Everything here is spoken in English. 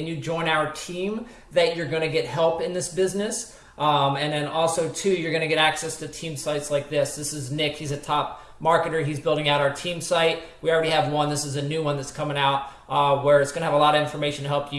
and you join our team that you're going to get help in this business. Um, and then also, too, you're going to get access to team sites like this. This is Nick. He's a top marketer. He's building out our team site. We already have one. This is a new one that's coming out uh, where it's going to have a lot of information to help you